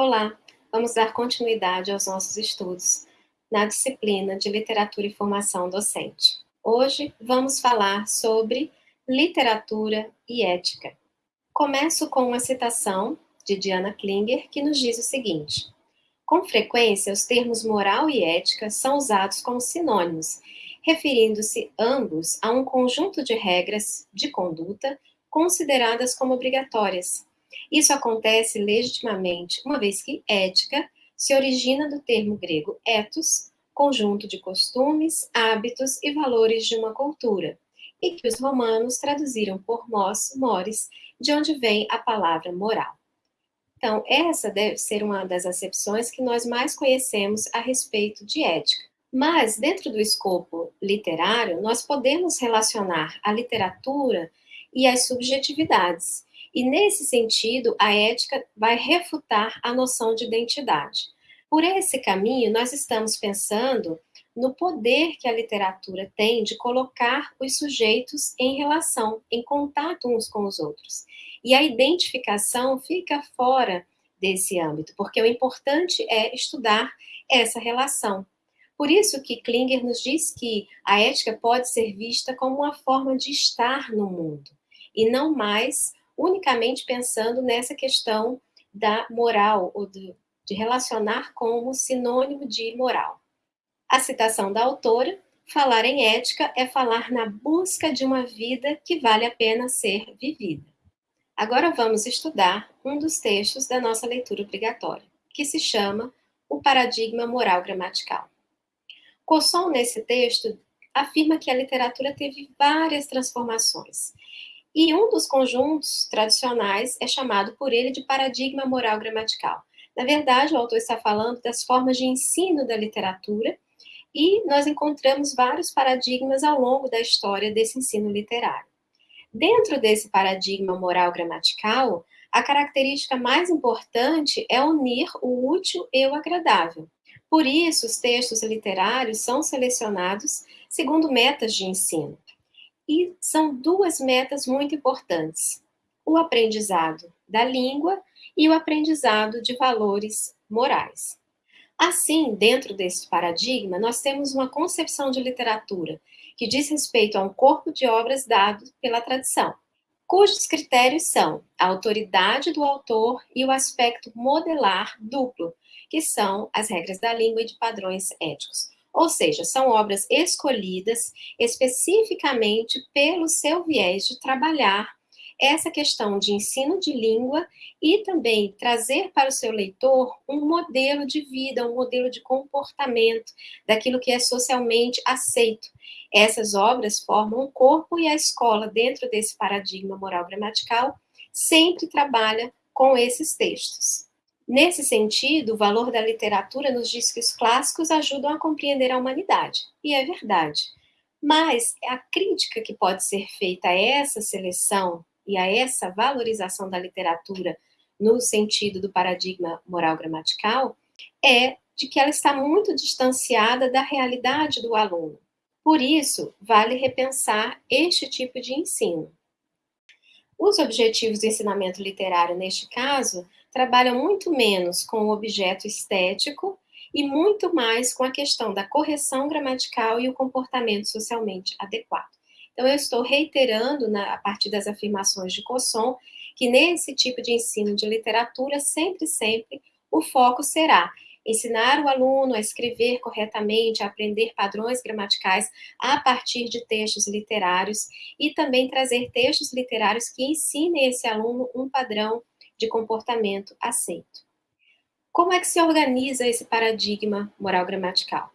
Olá, vamos dar continuidade aos nossos estudos na disciplina de Literatura e Formação Docente. Hoje vamos falar sobre literatura e ética. Começo com uma citação de Diana Klinger que nos diz o seguinte: Com frequência, os termos moral e ética são usados como sinônimos, referindo-se ambos a um conjunto de regras de conduta consideradas como obrigatórias isso acontece legitimamente, uma vez que ética se origina do termo grego ethos, conjunto de costumes, hábitos e valores de uma cultura, e que os romanos traduziram por mos, mores, de onde vem a palavra moral. Então, essa deve ser uma das acepções que nós mais conhecemos a respeito de ética. Mas, dentro do escopo literário, nós podemos relacionar a literatura e as subjetividades, e nesse sentido, a ética vai refutar a noção de identidade. Por esse caminho, nós estamos pensando no poder que a literatura tem de colocar os sujeitos em relação, em contato uns com os outros. E a identificação fica fora desse âmbito, porque o importante é estudar essa relação. Por isso que Klinger nos diz que a ética pode ser vista como uma forma de estar no mundo, e não mais unicamente pensando nessa questão da moral, ou de, de relacionar como sinônimo de moral. A citação da autora, falar em ética é falar na busca de uma vida que vale a pena ser vivida. Agora vamos estudar um dos textos da nossa leitura obrigatória, que se chama O Paradigma Moral Gramatical. Cosson, nesse texto, afirma que a literatura teve várias transformações e um dos conjuntos tradicionais é chamado por ele de paradigma moral gramatical. Na verdade, o autor está falando das formas de ensino da literatura, e nós encontramos vários paradigmas ao longo da história desse ensino literário. Dentro desse paradigma moral gramatical, a característica mais importante é unir o útil e o agradável. Por isso, os textos literários são selecionados segundo metas de ensino. E são duas metas muito importantes: o aprendizado da língua e o aprendizado de valores morais. Assim, dentro desse paradigma, nós temos uma concepção de literatura que diz respeito a um corpo de obras dado pela tradição, cujos critérios são a autoridade do autor e o aspecto modelar duplo, que são as regras da língua e de padrões éticos. Ou seja, são obras escolhidas especificamente pelo seu viés de trabalhar essa questão de ensino de língua e também trazer para o seu leitor um modelo de vida, um modelo de comportamento daquilo que é socialmente aceito. Essas obras formam um corpo e a escola, dentro desse paradigma moral gramatical, sempre trabalha com esses textos. Nesse sentido, o valor da literatura nos diz que os clássicos ajudam a compreender a humanidade, e é verdade. Mas a crítica que pode ser feita a essa seleção e a essa valorização da literatura no sentido do paradigma moral gramatical é de que ela está muito distanciada da realidade do aluno. Por isso, vale repensar este tipo de ensino. Os objetivos do ensinamento literário, neste caso, trabalham muito menos com o objeto estético e muito mais com a questão da correção gramatical e o comportamento socialmente adequado. Então, eu estou reiterando, na, a partir das afirmações de Cosson, que nesse tipo de ensino de literatura, sempre, sempre, o foco será ensinar o aluno a escrever corretamente, a aprender padrões gramaticais a partir de textos literários e também trazer textos literários que ensinem esse aluno um padrão de comportamento aceito. Como é que se organiza esse paradigma moral gramatical?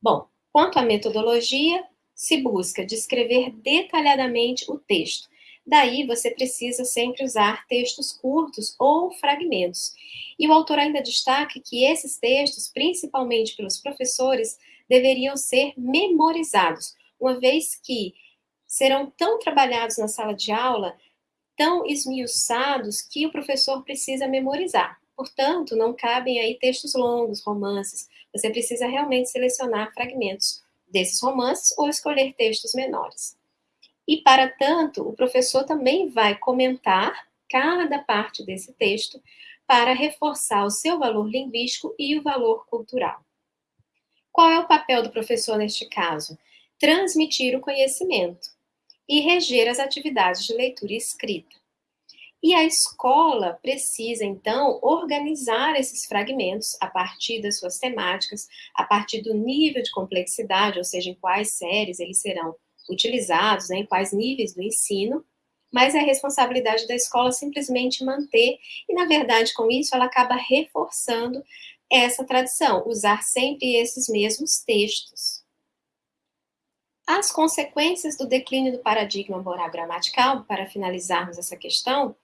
Bom, quanto à metodologia, se busca descrever detalhadamente o texto. Daí você precisa sempre usar textos curtos ou fragmentos. E o autor ainda destaca que esses textos, principalmente pelos professores, deveriam ser memorizados, uma vez que serão tão trabalhados na sala de aula tão esmiuçados que o professor precisa memorizar. Portanto, não cabem aí textos longos, romances. Você precisa realmente selecionar fragmentos desses romances ou escolher textos menores. E, para tanto, o professor também vai comentar cada parte desse texto para reforçar o seu valor linguístico e o valor cultural. Qual é o papel do professor neste caso? Transmitir o conhecimento e reger as atividades de leitura e escrita. E a escola precisa, então, organizar esses fragmentos a partir das suas temáticas, a partir do nível de complexidade, ou seja, em quais séries eles serão utilizados, né, em quais níveis do ensino, mas é responsabilidade da escola simplesmente manter, e na verdade, com isso, ela acaba reforçando essa tradição, usar sempre esses mesmos textos. As consequências do declínio do paradigma moral gramatical, para finalizarmos essa questão,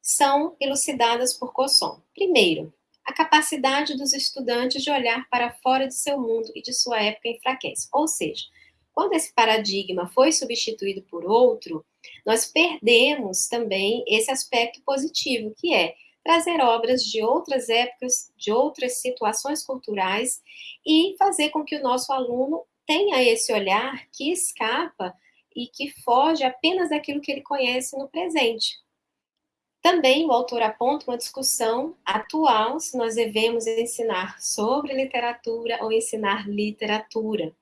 são elucidadas por Cosson. Primeiro, a capacidade dos estudantes de olhar para fora de seu mundo e de sua época enfraquece. Ou seja, quando esse paradigma foi substituído por outro, nós perdemos também esse aspecto positivo, que é trazer obras de outras épocas, de outras situações culturais e fazer com que o nosso aluno tenha esse olhar que escapa e que foge apenas daquilo que ele conhece no presente. Também o autor aponta uma discussão atual se nós devemos ensinar sobre literatura ou ensinar literatura.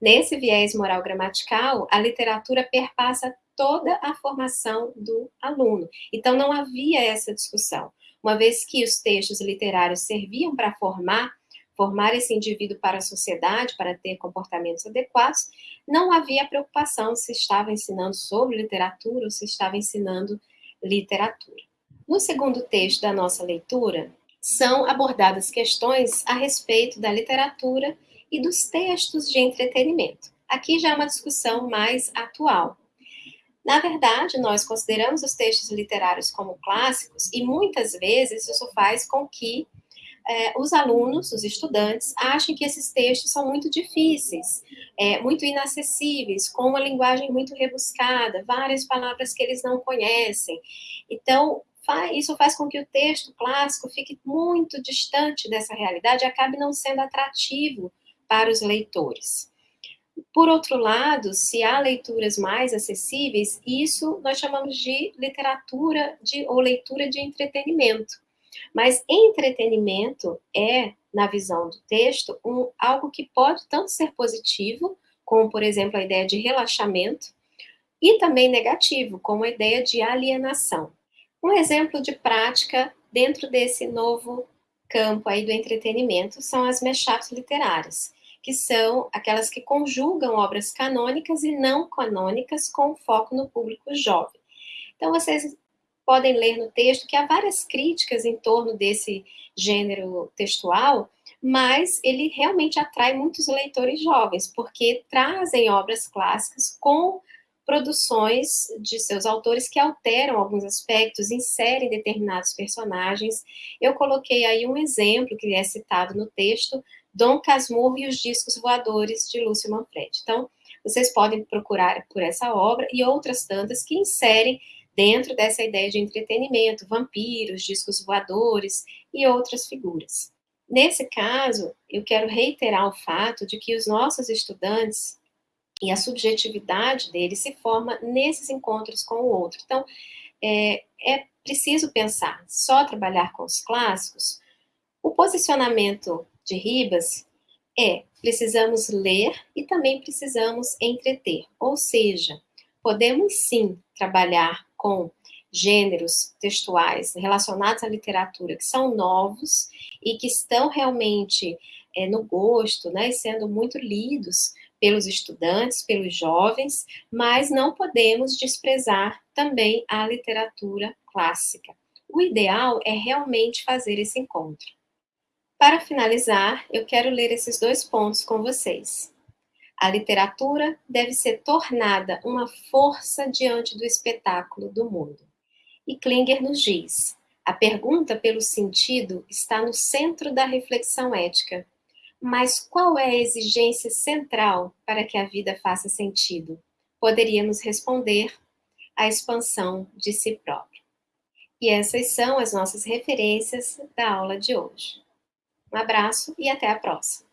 Nesse viés moral gramatical, a literatura perpassa toda a formação do aluno. Então, não havia essa discussão. Uma vez que os textos literários serviam para formar, formar esse indivíduo para a sociedade, para ter comportamentos adequados, não havia preocupação se estava ensinando sobre literatura ou se estava ensinando literatura. No segundo texto da nossa leitura, são abordadas questões a respeito da literatura e dos textos de entretenimento. Aqui já é uma discussão mais atual. Na verdade, nós consideramos os textos literários como clássicos e muitas vezes isso faz com que é, os alunos, os estudantes, achem que esses textos são muito difíceis, é, muito inacessíveis, com uma linguagem muito rebuscada, várias palavras que eles não conhecem. Então, isso faz com que o texto clássico fique muito distante dessa realidade e acabe não sendo atrativo para os leitores. Por outro lado, se há leituras mais acessíveis, isso nós chamamos de literatura de, ou leitura de entretenimento. Mas entretenimento é, na visão do texto, um, algo que pode tanto ser positivo, como, por exemplo, a ideia de relaxamento, e também negativo, como a ideia de alienação. Um exemplo de prática dentro desse novo campo aí do entretenimento são as mashups literárias, que são aquelas que conjugam obras canônicas e não canônicas com foco no público jovem. Então, vocês podem ler no texto que há várias críticas em torno desse gênero textual, mas ele realmente atrai muitos leitores jovens, porque trazem obras clássicas com produções de seus autores que alteram alguns aspectos, inserem determinados personagens. Eu coloquei aí um exemplo que é citado no texto, Dom Casmurro e os Discos Voadores, de Lúcio Manfredi. Então, vocês podem procurar por essa obra e outras tantas que inserem dentro dessa ideia de entretenimento, vampiros, discos voadores e outras figuras. Nesse caso, eu quero reiterar o fato de que os nossos estudantes e a subjetividade dele se forma nesses encontros com o outro. Então, é, é preciso pensar, só trabalhar com os clássicos? O posicionamento de Ribas é, precisamos ler e também precisamos entreter, ou seja, podemos sim trabalhar com gêneros textuais relacionados à literatura que são novos e que estão realmente é, no gosto, né, sendo muito lidos pelos estudantes, pelos jovens, mas não podemos desprezar também a literatura clássica. O ideal é realmente fazer esse encontro. Para finalizar, eu quero ler esses dois pontos com vocês. A literatura deve ser tornada uma força diante do espetáculo do mundo. E Klinger nos diz: a pergunta pelo sentido está no centro da reflexão ética, mas qual é a exigência central para que a vida faça sentido? Poderíamos responder a expansão de si próprio. E essas são as nossas referências da aula de hoje. Um abraço e até a próxima.